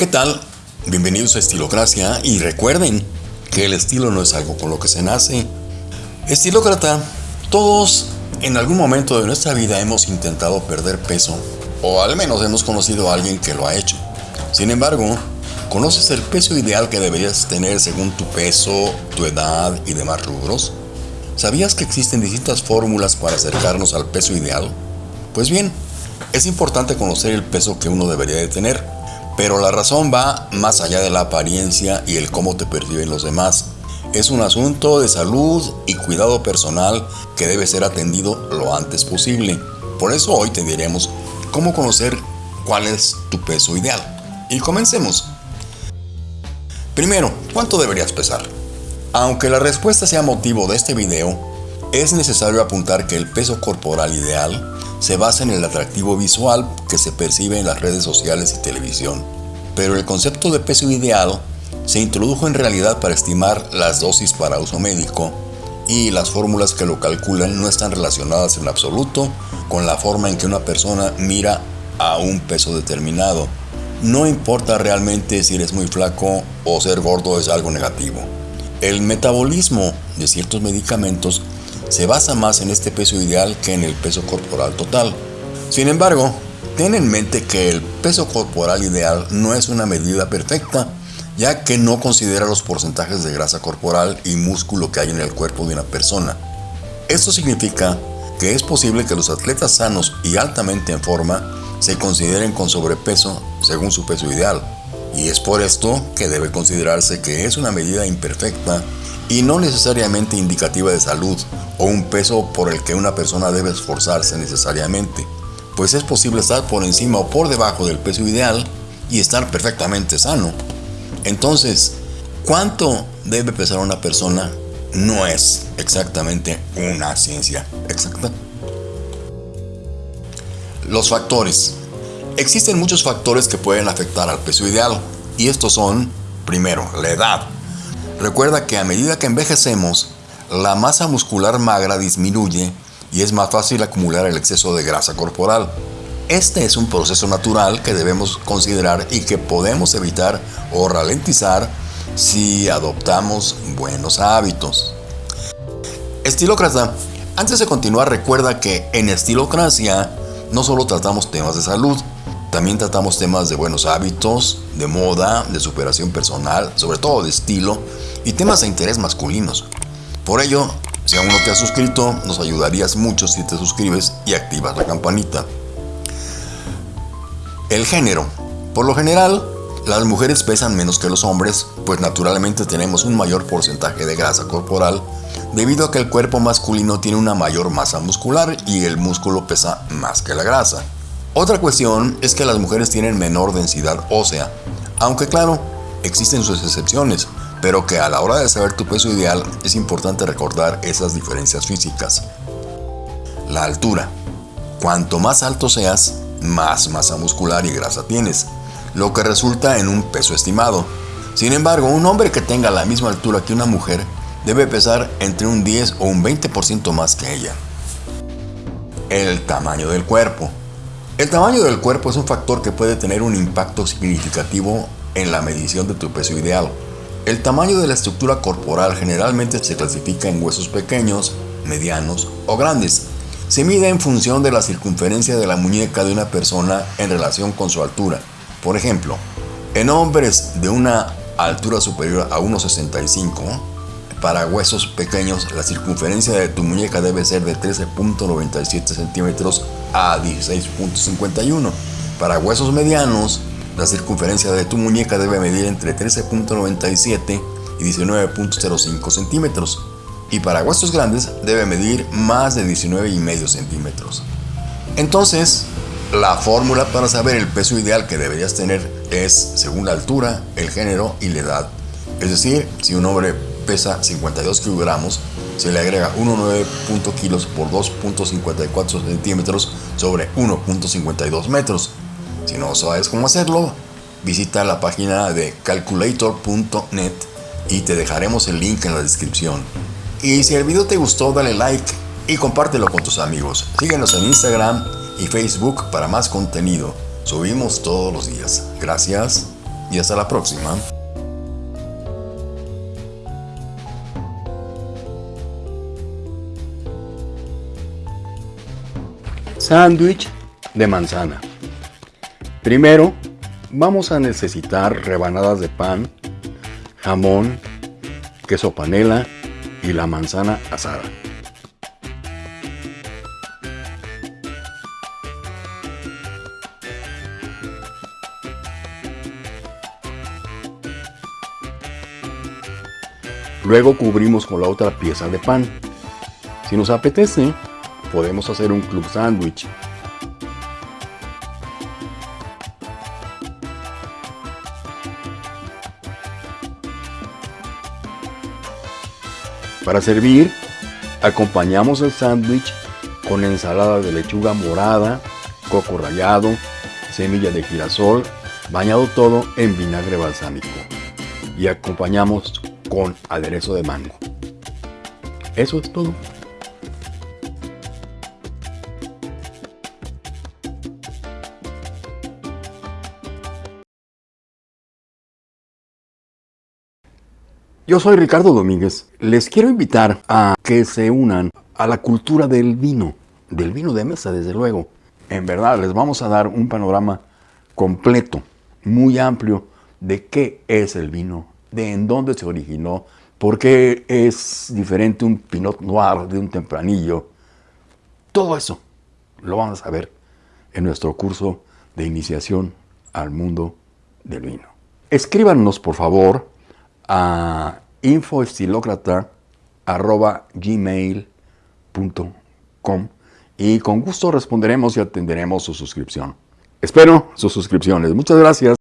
¿Qué tal? Bienvenidos a Estilocracia y recuerden que el estilo no es algo con lo que se nace. Estilócrata, todos en algún momento de nuestra vida hemos intentado perder peso o al menos hemos conocido a alguien que lo ha hecho. Sin embargo, ¿conoces el peso ideal que deberías tener según tu peso, tu edad y demás rubros? ¿Sabías que existen distintas fórmulas para acercarnos al peso ideal? Pues bien, es importante conocer el peso que uno debería de tener pero la razón va más allá de la apariencia y el cómo te perciben los demás. Es un asunto de salud y cuidado personal que debe ser atendido lo antes posible. Por eso hoy te diremos cómo conocer cuál es tu peso ideal. Y comencemos. Primero, ¿cuánto deberías pesar? Aunque la respuesta sea motivo de este video, es necesario apuntar que el peso corporal ideal se basa en el atractivo visual que se percibe en las redes sociales y televisión. Pero el concepto de peso ideal se introdujo en realidad para estimar las dosis para uso médico y las fórmulas que lo calculan no están relacionadas en absoluto con la forma en que una persona mira a un peso determinado. No importa realmente si eres muy flaco o ser gordo es algo negativo. El metabolismo de ciertos medicamentos se basa más en este peso ideal que en el peso corporal total. Sin embargo, ten en mente que el peso corporal ideal no es una medida perfecta, ya que no considera los porcentajes de grasa corporal y músculo que hay en el cuerpo de una persona. Esto significa que es posible que los atletas sanos y altamente en forma se consideren con sobrepeso según su peso ideal, y es por esto que debe considerarse que es una medida imperfecta y no necesariamente indicativa de salud o un peso por el que una persona debe esforzarse necesariamente, pues es posible estar por encima o por debajo del peso ideal y estar perfectamente sano. Entonces, ¿cuánto debe pesar una persona? No es exactamente una ciencia exacta. Los factores. Existen muchos factores que pueden afectar al peso ideal y estos son, primero, la edad. Recuerda que a medida que envejecemos, la masa muscular magra disminuye y es más fácil acumular el exceso de grasa corporal. Este es un proceso natural que debemos considerar y que podemos evitar o ralentizar si adoptamos buenos hábitos. Estilócrata, antes de continuar recuerda que en Estilocracia no solo tratamos temas de salud, también tratamos temas de buenos hábitos, de moda, de superación personal, sobre todo de estilo y temas de interés masculinos. Por ello, si aún no te has suscrito, nos ayudarías mucho si te suscribes y activas la campanita. El género. Por lo general, las mujeres pesan menos que los hombres, pues naturalmente tenemos un mayor porcentaje de grasa corporal, debido a que el cuerpo masculino tiene una mayor masa muscular y el músculo pesa más que la grasa. Otra cuestión es que las mujeres tienen menor densidad ósea, aunque claro, existen sus excepciones, pero que a la hora de saber tu peso ideal es importante recordar esas diferencias físicas. La altura. Cuanto más alto seas, más masa muscular y grasa tienes, lo que resulta en un peso estimado. Sin embargo, un hombre que tenga la misma altura que una mujer debe pesar entre un 10 o un 20% más que ella. El tamaño del cuerpo. El tamaño del cuerpo es un factor que puede tener un impacto significativo en la medición de tu peso ideal. El tamaño de la estructura corporal generalmente se clasifica en huesos pequeños, medianos o grandes. Se mide en función de la circunferencia de la muñeca de una persona en relación con su altura. Por ejemplo, en hombres de una altura superior a 1,65, para huesos pequeños, la circunferencia de tu muñeca debe ser de 13.97 centímetros a 16.51. Para huesos medianos, la circunferencia de tu muñeca debe medir entre 13.97 y 19.05 centímetros. Y para huesos grandes debe medir más de 19,5 centímetros. Entonces, la fórmula para saber el peso ideal que deberías tener es según la altura, el género y la edad. Es decir, si un hombre pesa 52 kilogramos, se le agrega 1,9 kilos por 2.54 centímetros sobre 1.52 metros. No sabes cómo hacerlo, visita la página de calculator.net y te dejaremos el link en la descripción. Y si el video te gustó, dale like y compártelo con tus amigos. Síguenos en Instagram y Facebook para más contenido. Subimos todos los días. Gracias. y hasta la próxima. Sándwich de manzana. Primero, vamos a necesitar rebanadas de pan, jamón, queso panela y la manzana asada. Luego cubrimos con la otra pieza de pan. Si nos apetece, podemos hacer un club sándwich. Para servir, acompañamos el sándwich con ensalada de lechuga morada, coco rallado, semilla de girasol, bañado todo en vinagre balsámico. Y acompañamos con aderezo de mango. Eso es todo. Yo soy Ricardo Domínguez. Les quiero invitar a que se unan a la cultura del vino, del vino de mesa, desde luego. En verdad, les vamos a dar un panorama completo, muy amplio, de qué es el vino, de en dónde se originó, por qué es diferente un Pinot Noir de un tempranillo. Todo eso lo vamos a ver en nuestro curso de iniciación al mundo del vino. Escríbanos, por favor, a infoestilocrata.gmail.com y con gusto responderemos y atenderemos su suscripción. Espero sus suscripciones. Muchas gracias.